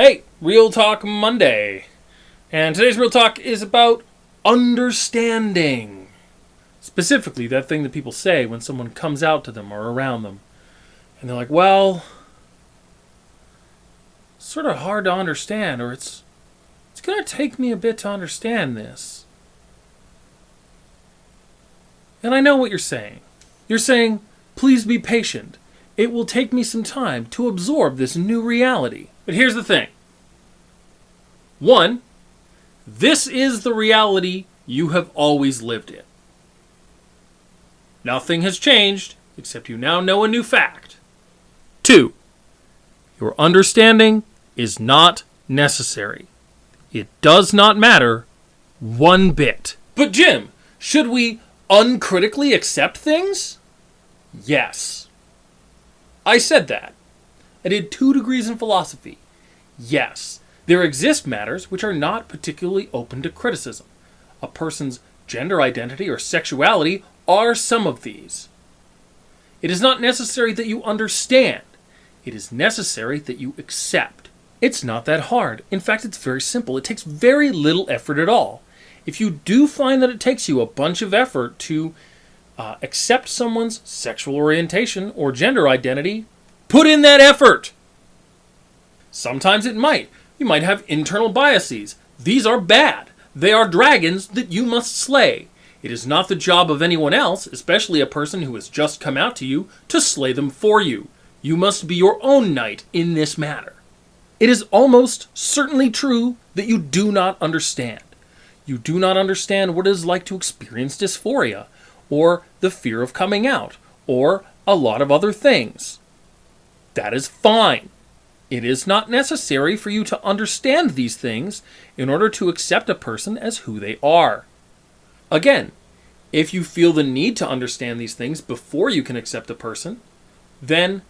Hey, Real Talk Monday. And today's Real Talk is about understanding. Specifically, that thing that people say when someone comes out to them or around them. And they're like, well, it's sort of hard to understand, or it's, it's going to take me a bit to understand this. And I know what you're saying. You're saying, please be patient. It will take me some time to absorb this new reality. But here's the thing one, this is the reality you have always lived in. Nothing has changed, except you now know a new fact. Two, your understanding is not necessary. It does not matter one bit. But, Jim, should we uncritically accept things? Yes. I said that. I did two degrees in philosophy. Yes, there exist matters which are not particularly open to criticism. A person's gender identity or sexuality are some of these. It is not necessary that you understand, it is necessary that you accept. It's not that hard. In fact, it's very simple. It takes very little effort at all. If you do find that it takes you a bunch of effort to uh, accept someone's sexual orientation or gender identity, put in that effort. Sometimes it might. You might have internal biases. These are bad. They are dragons that you must slay. It is not the job of anyone else, especially a person who has just come out to you, to slay them for you. You must be your own knight in this matter. It is almost certainly true that you do not understand. You do not understand what it is like to experience dysphoria, or the fear of coming out, or a lot of other things. That is fine. It is not necessary for you to understand these things in order to accept a person as who they are. Again, if you feel the need to understand these things before you can accept a person, then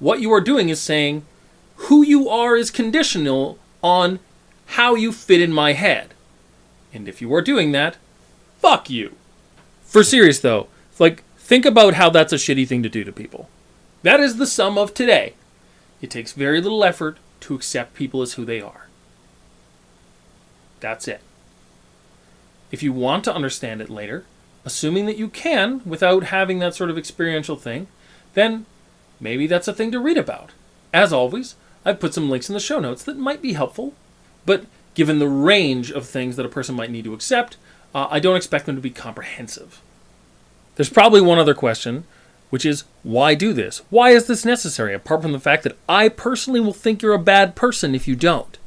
what you are doing is saying, who you are is conditional on how you fit in my head. And if you are doing that, fuck you. For serious though, like, think about how that's a shitty thing to do to people. That is the sum of today. It takes very little effort to accept people as who they are. That's it. If you want to understand it later, assuming that you can without having that sort of experiential thing, then maybe that's a thing to read about. As always, I've put some links in the show notes that might be helpful, but given the range of things that a person might need to accept, uh, I don't expect them to be comprehensive. There's probably one other question, which is why do this? Why is this necessary, apart from the fact that I personally will think you're a bad person if you don't?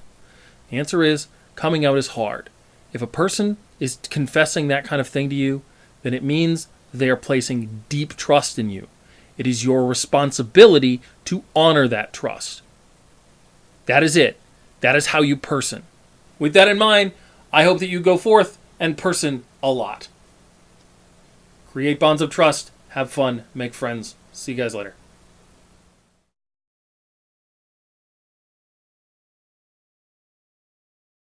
The answer is coming out is hard. If a person is confessing that kind of thing to you, then it means they are placing deep trust in you. It is your responsibility to honor that trust. That is it. That is how you person. With that in mind, I hope that you go forth and person a lot. Create bonds of trust, have fun, make friends. See you guys later.